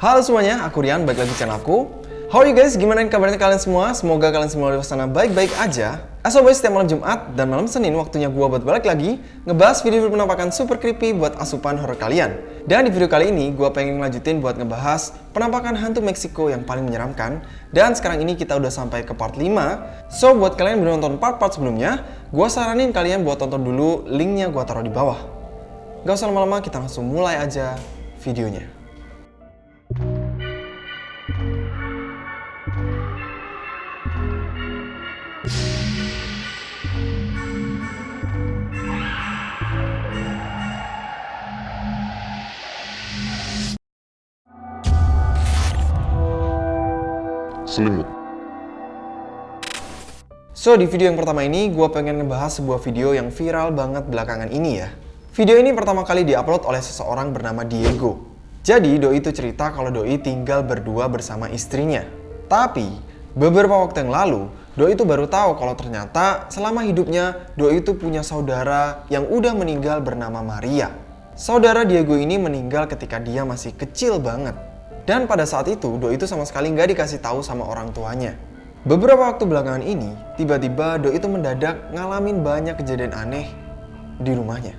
Halo semuanya, aku Rian, balik lagi channel aku. How are you guys? Gimana kabarnya kalian semua? Semoga kalian semua di sana baik-baik aja. As always, setiap malam Jumat dan malam Senin waktunya gua buat balik lagi ngebahas video penampakan super creepy buat asupan horror kalian. Dan di video kali ini, gua pengen ngelanjutin buat ngebahas penampakan hantu Meksiko yang paling menyeramkan. Dan sekarang ini kita udah sampai ke part 5. So, buat kalian yang belum nonton part-part sebelumnya, gua saranin kalian buat tonton dulu, linknya gua taruh di bawah. Gak usah lama-lama, kita langsung mulai aja videonya. Selimut. So, di video yang pertama ini, gue pengen ngebahas sebuah video yang viral banget belakangan ini ya. Video ini pertama kali diupload oleh seseorang bernama Diego. Jadi, Doi itu cerita kalau Doi tinggal berdua bersama istrinya. Tapi, beberapa waktu yang lalu, Doi itu baru tahu kalau ternyata selama hidupnya, Doi itu punya saudara yang udah meninggal bernama Maria. Saudara Diego ini meninggal ketika dia masih kecil banget. Dan pada saat itu, Doi itu sama sekali nggak dikasih tahu sama orang tuanya. Beberapa waktu belakangan ini, tiba-tiba Doi itu mendadak ngalamin banyak kejadian aneh di rumahnya.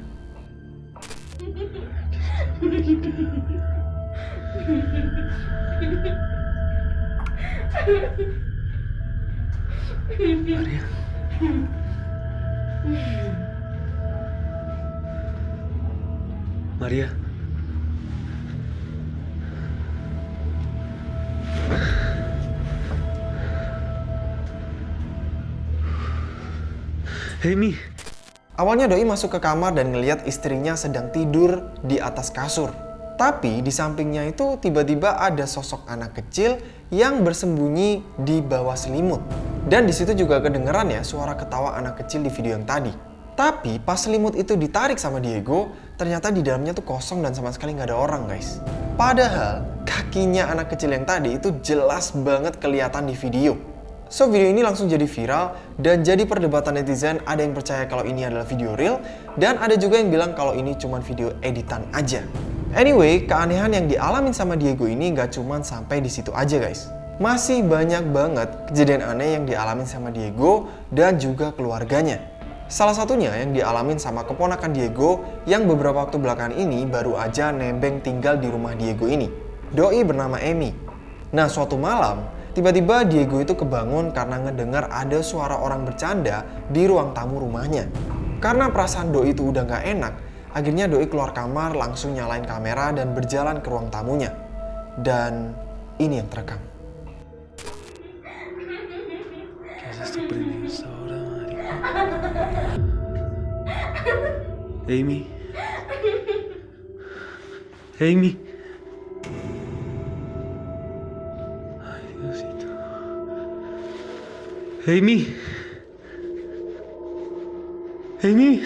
Maria. Maria. Hey Mi. Awalnya Doi masuk ke kamar dan ngeliat istrinya sedang tidur di atas kasur. Tapi di sampingnya itu tiba-tiba ada sosok anak kecil yang bersembunyi di bawah selimut. Dan di situ juga kedengeran ya suara ketawa anak kecil di video yang tadi. Tapi pas selimut itu ditarik sama Diego, ternyata di dalamnya tuh kosong dan sama sekali nggak ada orang guys. Padahal kakinya anak kecil yang tadi itu jelas banget kelihatan di video. So video ini langsung jadi viral dan jadi perdebatan netizen ada yang percaya kalau ini adalah video real dan ada juga yang bilang kalau ini cuma video editan aja. Anyway, keanehan yang dialamin sama Diego ini nggak cuma sampai di situ aja guys. Masih banyak banget kejadian aneh yang dialamin sama Diego dan juga keluarganya. Salah satunya yang dialamin sama keponakan Diego yang beberapa waktu belakangan ini baru aja nebeng tinggal di rumah Diego ini. Doi bernama Amy. Nah suatu malam, Tiba-tiba Diego itu kebangun karena ngedengar ada suara orang bercanda di ruang tamu rumahnya. Karena perasaan Doi itu udah gak enak, akhirnya Doi keluar kamar langsung nyalain kamera dan berjalan ke ruang tamunya. Dan ini yang terekam. Amy. Amy. Amy. Amy.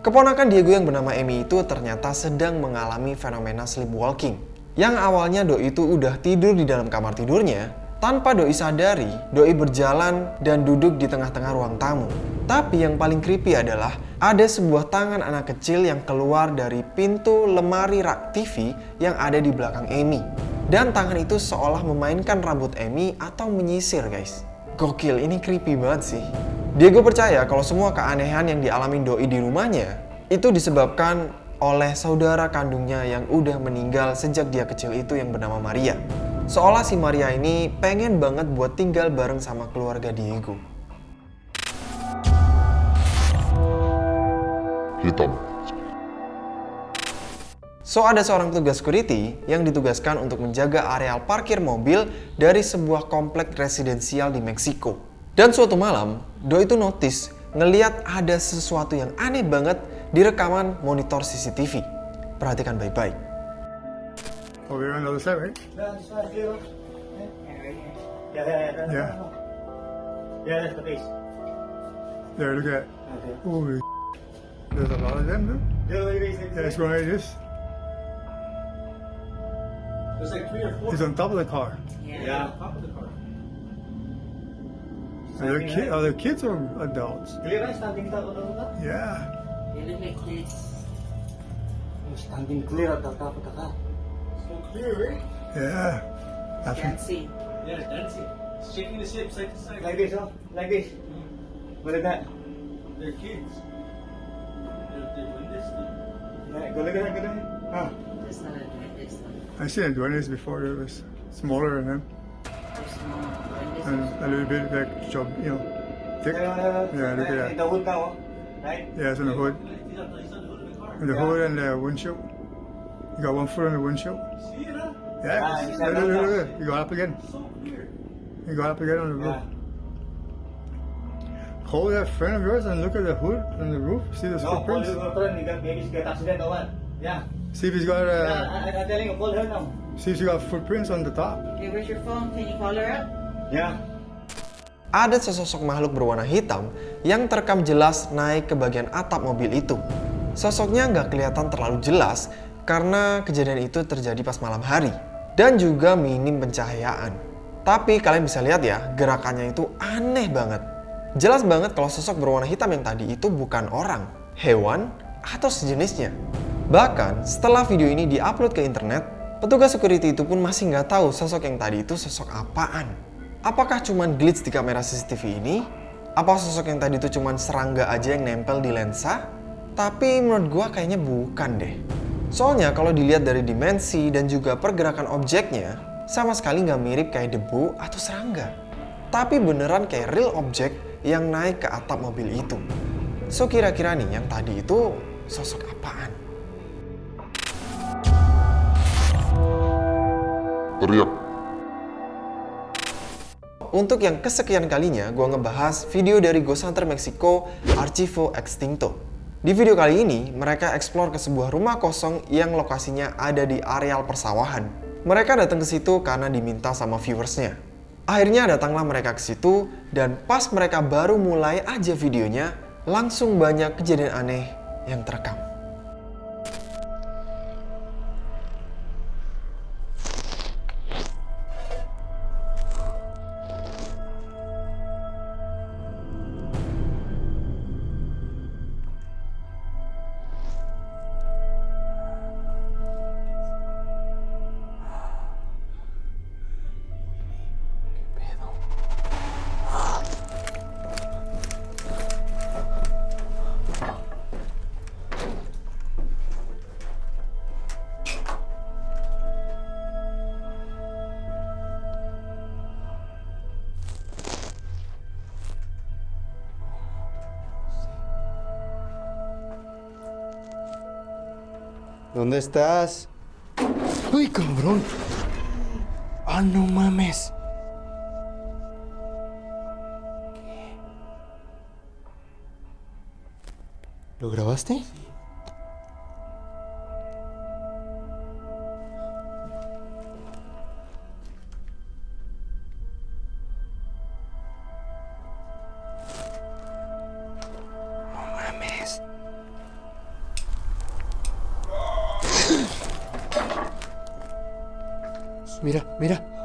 Keponakan Diego yang bernama Amy itu ternyata sedang mengalami fenomena sleepwalking. Yang awalnya Doi itu udah tidur di dalam kamar tidurnya, tanpa Doi sadari, Doi berjalan dan duduk di tengah-tengah ruang tamu. Tapi yang paling creepy adalah ada sebuah tangan anak kecil yang keluar dari pintu lemari rak TV yang ada di belakang Amy. Dan tangan itu seolah memainkan rambut Amy atau menyisir guys. Gokil, ini creepy banget sih. Diego percaya kalau semua keanehan yang dialami Doi di rumahnya itu disebabkan oleh saudara kandungnya yang udah meninggal sejak dia kecil itu yang bernama Maria. Seolah si Maria ini pengen banget buat tinggal bareng sama keluarga Diego. Hitam. So, ada seorang petugas security yang ditugaskan untuk menjaga areal parkir mobil dari sebuah komplek residensial di Meksiko. Dan suatu malam, Do itu notice ngeliat ada sesuatu yang aneh banget di rekaman monitor CCTV. Perhatikan baik-baik. Oh, we're on the other side, right? Yeah, yeah, yeah. Yeah. Yeah, that's the face. There, look at. Okay. Holy There's a lot of them, dude. Yeah, look at this. That's right, it is. There's like three or four. He's on top of the car. Yeah. yeah. On Top of the car. Oh, are there, ki- are there kids or adults? Clear right? Standing top of the car? Yeah. Standing clear at the top of the car. So clear, right? Yeah. I think. Can't see. Yeah, dancing. It's shaking the ship side to side. Like this, oh. Like this. Mm-hmm. Look at that. They're kids. They're, they're doing this thing. Yeah, go look at that, go look at that. Huh. This not doing this one. I seen it doing this before. It was smaller than him. Too small. Doing this And a little bit like job, you know, thick. Yeah, look at that. The wood now, right? Yeah, it's on the hood. The, he's on the hood of the car. And the hood and windshield. You got one foot on the windshield. See? Yeah. Ah, look, look, look, look. You got up again. You got up again on the roof. Hold that friend of yours and look at the hood on the roof. See the footprints? No, footprints? your girlfriend. You got she got accident or what? Yeah. See if he's got Yeah, uh, I, I'm telling you, call her now. see if she got footprints on the top. Okay, where's your phone? Can you call her up? Yeah. Ada sesosok makhluk berwarna hitam yang terekam jelas naik ke bagian atap mobil itu. Sosoknya nggak kelihatan terlalu jelas karena kejadian itu terjadi pas malam hari dan juga minim pencahayaan. Tapi kalian bisa lihat ya, gerakannya itu aneh banget. Jelas banget kalau sosok berwarna hitam yang tadi itu bukan orang, hewan, atau sejenisnya. Bahkan setelah video ini diupload ke internet, petugas security itu pun masih nggak tahu sosok yang tadi itu sosok apaan. Apakah cuman glitch di kamera CCTV ini? Apa sosok yang tadi itu cuman serangga aja yang nempel di lensa? Tapi menurut gua kayaknya bukan deh. Soalnya kalau dilihat dari dimensi dan juga pergerakan objeknya, sama sekali nggak mirip kayak debu atau serangga. Tapi beneran kayak real objek yang naik ke atap mobil itu. So kira-kira nih yang tadi itu sosok apaan? Teriak, Untuk yang kesekian kalinya, gue ngebahas video dari Ghost Hunter Mexico Archivo Extinto. Di video kali ini, mereka explore ke sebuah rumah kosong yang lokasinya ada di areal persawahan. Mereka datang ke situ karena diminta sama viewersnya. Akhirnya datanglah mereka ke situ, dan pas mereka baru mulai aja videonya, langsung banyak kejadian aneh yang terekam. ¿Dónde estás? ¡Uy, cabrón! ¡Ah, no mames! ¿Lo grabaste? Mira, mira.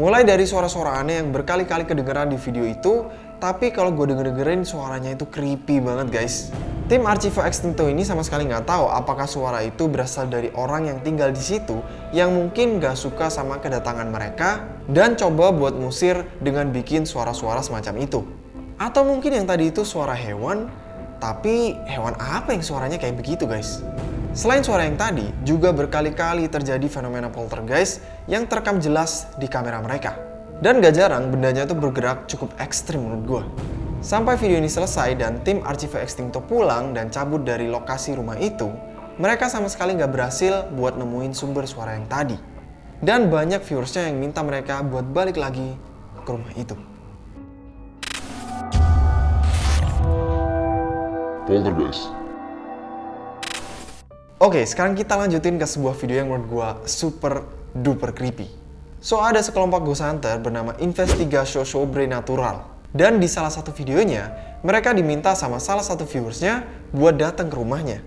Mulai dari suara-suara aneh yang berkali-kali kedengeran di video itu, tapi kalau gue denger-dengerin suaranya itu creepy banget guys. Tim Archivo Extinto ini sama sekali nggak tahu apakah suara itu berasal dari orang yang tinggal di situ yang mungkin gak suka sama kedatangan mereka dan coba buat musir dengan bikin suara-suara semacam itu. Atau mungkin yang tadi itu suara hewan, tapi hewan apa yang suaranya kayak begitu guys? Selain suara yang tadi, juga berkali-kali terjadi fenomena poltergeist yang terekam jelas di kamera mereka. Dan gak jarang bendanya tuh bergerak cukup ekstrim menurut gue. Sampai video ini selesai dan tim Archive Extincto pulang dan cabut dari lokasi rumah itu, mereka sama sekali gak berhasil buat nemuin sumber suara yang tadi. Dan banyak viewersnya yang minta mereka buat balik lagi ke rumah itu. Poltergeist Oke, sekarang kita lanjutin ke sebuah video yang menurut gua super duper creepy. So, ada sekelompok ghost hunter bernama Investigation Sobrenatural. Dan di salah satu videonya, mereka diminta sama salah satu viewersnya buat datang ke rumahnya.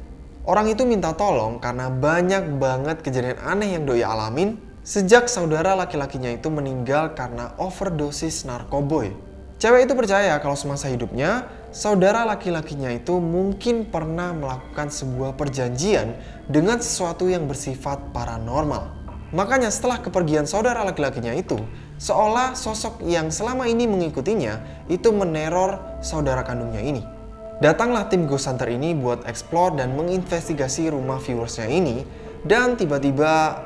Orang itu minta tolong karena banyak banget kejadian aneh yang doi alamin sejak saudara laki-lakinya itu meninggal karena overdosis narkoboy. Cewek itu percaya kalau semasa hidupnya, saudara laki-lakinya itu mungkin pernah melakukan sebuah perjanjian dengan sesuatu yang bersifat paranormal. Makanya setelah kepergian saudara laki-lakinya itu, seolah sosok yang selama ini mengikutinya itu meneror saudara kandungnya ini. Datanglah tim Ghost Hunter ini buat explore dan menginvestigasi rumah viewersnya ini dan tiba-tiba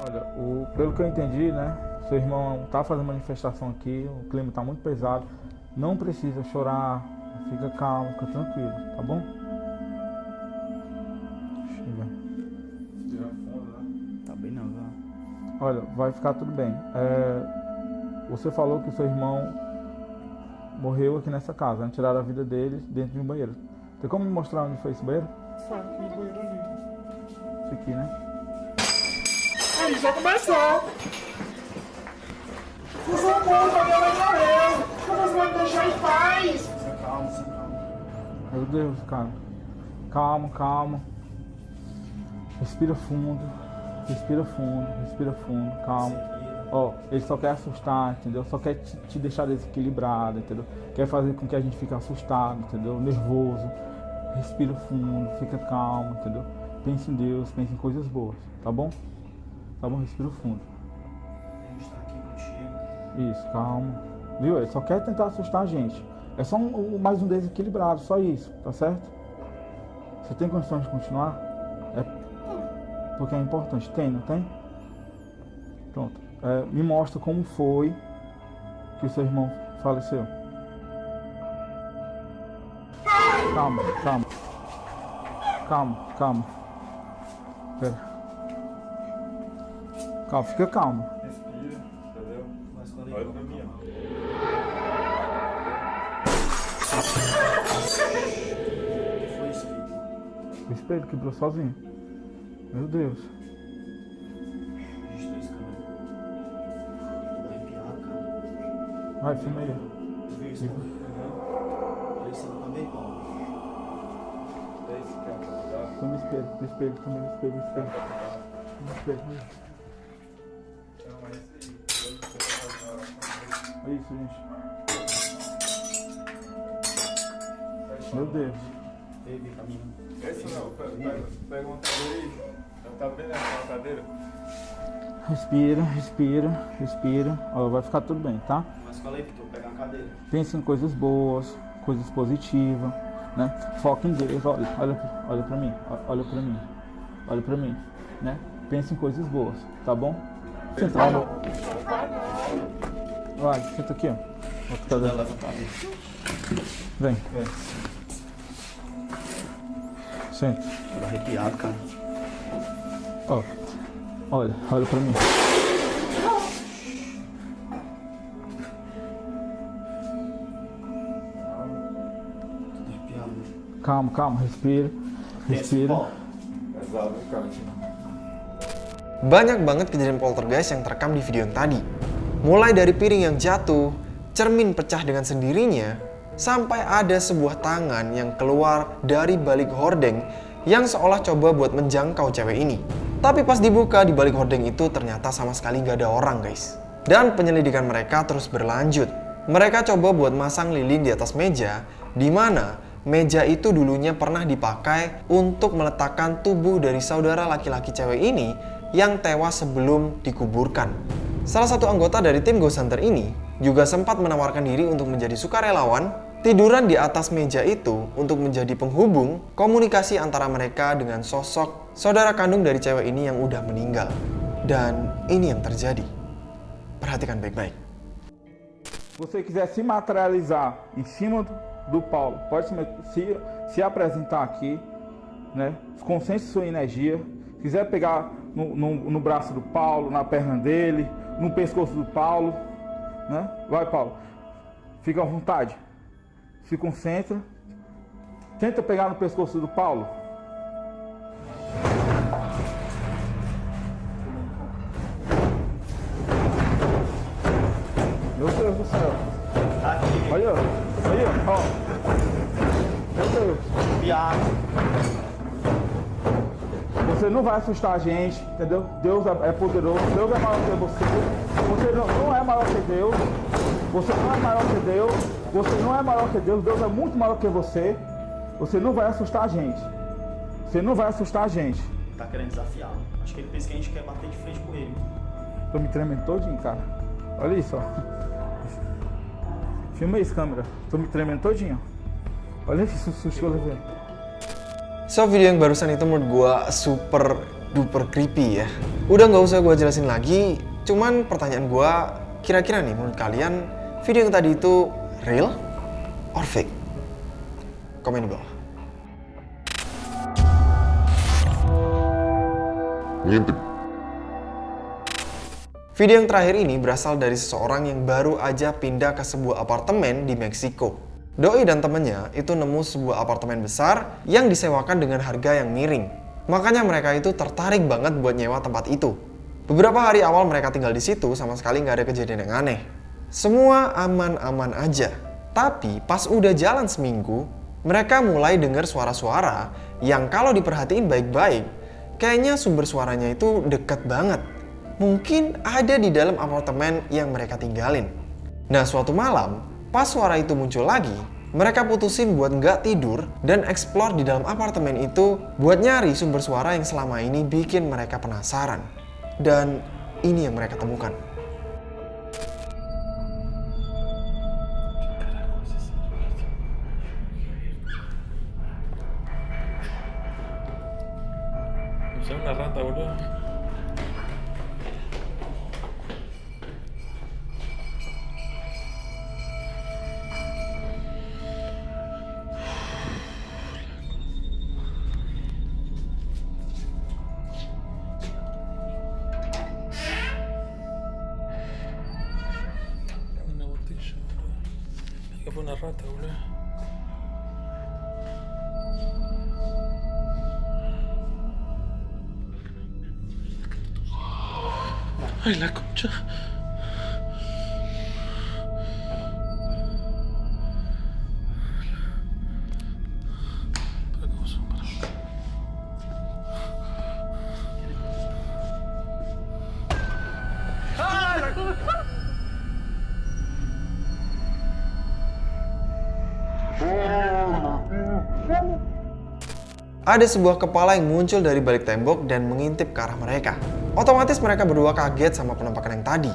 Olha, o, pelo que eu entendi, né? Seu irmão tá fazendo manifestação aqui, o clima tá muito pesado. Não precisa chorar, fica calmo, fica tranquilo, tá bom? Chega. Tá bem não, viu? Olha, vai ficar tudo bem. É, você falou que o seu irmão morreu aqui nessa casa, né? tiraram a vida dele dentro de um banheiro. Tem como me mostrar onde foi esse banheiro? Esse aqui, né? Aí já começou. Você não conta, minha mãe morreu. Como você vai me deixar em paz? Meu Deus, cara. Calma, calma. Respira fundo. Respira fundo, respira fundo, calma. Ó, ele só quer assustar, entendeu? Só quer te, te deixar desequilibrado, entendeu? Quer fazer com que a gente fique assustado, entendeu? Nervoso. Respira fundo, fica calmo, entendeu? Pense em Deus, pense em coisas boas, tá bom? Tá bom? Respira fundo. Isso, calma. Viu? Ele só quer tentar assustar a gente. É só um, mais um desequilibrado, só isso, tá certo? Você tem condições de continuar? É porque é importante. Tem, não tem? Pronto. É, me mostra como foi que o seu irmão faleceu. Calma, calma. Calma, calma. Pera. Calma, fica calmo. O espelho quebrou sozinho. Meu Deus. Vai, filma aí. Filma espelho, espelho, filma espelho, espelho. Filma espelho, aí. É isso, gente. Meu Deus. Respira, respira, respira. Ó, vai ficar tudo bem, tá? Mas fala aí, pegar uma cadeira. Pense em coisas boas, coisas positivas, né? Foca em Deus, olha, olha, olha pra mim, olha pra mim, olha pra mim, né? Pense em coisas boas, tá bom? Senta lá no... Vai, senta aqui, ó. Cadeira. Vem, vem. Senta. Tô arrepiado, cara. Ó, olha, olha pra mim. Calma, calma, respira, respira. Banyak banget kejadian poltergeist yang terekam di video yang tadi. Mulai dari piring yang jatuh, cermin pecah dengan sendirinya, sampai ada sebuah tangan yang keluar dari balik hordeng yang seolah coba buat menjangkau cewek ini. Tapi pas dibuka di balik hordeng itu ternyata sama sekali gak ada orang guys. Dan penyelidikan mereka terus berlanjut. Mereka coba buat masang lilin di atas meja, di mana meja itu dulunya pernah dipakai untuk meletakkan tubuh dari saudara laki-laki cewek ini yang tewas sebelum dikuburkan. Salah satu anggota dari tim Ghost Hunter ini juga sempat menawarkan diri untuk menjadi sukarelawan tiduran di atas meja itu untuk menjadi penghubung komunikasi antara mereka dengan sosok saudara kandung dari cewek ini yang udah meninggal. Dan ini yang terjadi. Perhatikan baik-baik. você quiser se materializar em cima do, Paulo, pode se, se, se apresentar aqui, né? Concentre sua energia. Se quiser pegar no, no, no braço do Paulo, na perna dele, no pescoço do Paulo, né? Vai, Paulo. Fica à vontade. Se concentra. Tenta pegar no pescoço do Paulo. Meu Deus do céu. Olha, olha, ó. Meu Deus. Você não vai assustar a gente, entendeu? Deus é é poderoso, Deus é maior que você. Você não, não é maior que Deus. Você não é maior que Deus. Você não é maior que Deus. Deus é muito maior que você. Você não vai assustar a gente. Você não vai assustar a gente. Tá querendo desafiar. Acho que ele pensa que a gente quer bater de frente com ele. Tô me tremendo todinho, cara. Olha isso, ó. Filma isso, câmera. Tô me tremendo todinho. Olha esse susto que eu levei. So video yang barusan itu menurut gua super duper creepy ya. Udah nggak usah gua jelasin lagi. Cuman pertanyaan gua, kira-kira nih menurut kalian video yang tadi itu real or fake? Komen di bawah. Ngintip. Video yang terakhir ini berasal dari seseorang yang baru aja pindah ke sebuah apartemen di Meksiko. Doi dan temennya itu nemu sebuah apartemen besar yang disewakan dengan harga yang miring. Makanya mereka itu tertarik banget buat nyewa tempat itu. Beberapa hari awal mereka tinggal di situ sama sekali nggak ada kejadian yang aneh. Semua aman-aman aja. Tapi pas udah jalan seminggu, mereka mulai dengar suara-suara yang kalau diperhatiin baik-baik, kayaknya sumber suaranya itu deket banget. Mungkin ada di dalam apartemen yang mereka tinggalin. Nah suatu malam, pas suara itu muncul lagi, mereka putusin buat nggak tidur dan explore di dalam apartemen itu buat nyari sumber suara yang selama ini bikin mereka penasaran. Dan ini yang mereka temukan. Fue una rata, boludo. Ay, la concha. Ada sebuah kepala yang muncul dari balik tembok dan mengintip ke arah mereka. Otomatis mereka berdua kaget sama penampakan yang tadi.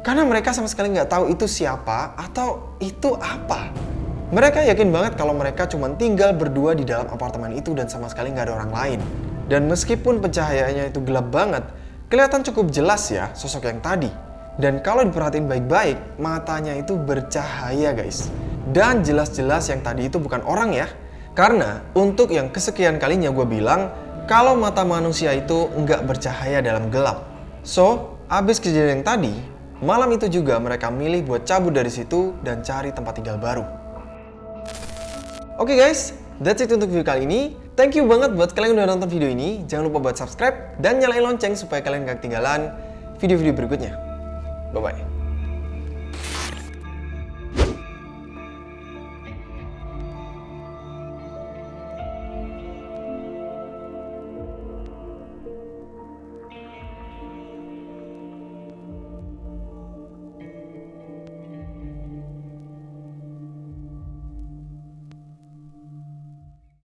Karena mereka sama sekali nggak tahu itu siapa atau itu apa. Mereka yakin banget kalau mereka cuma tinggal berdua di dalam apartemen itu dan sama sekali nggak ada orang lain. Dan meskipun pencahayaannya itu gelap banget, kelihatan cukup jelas ya sosok yang tadi. Dan kalau diperhatiin baik-baik, matanya itu bercahaya guys. Dan jelas-jelas yang tadi itu bukan orang ya. Karena untuk yang kesekian kalinya gue bilang, kalau mata manusia itu nggak bercahaya dalam gelap. So, abis kejadian yang tadi, malam itu juga mereka milih buat cabut dari situ dan cari tempat tinggal baru. Oke guys, that's it untuk video kali ini. Thank you banget buat kalian yang udah nonton video ini. Jangan lupa buat subscribe dan nyalain lonceng supaya kalian gak ketinggalan video-video berikutnya. Bye-bye.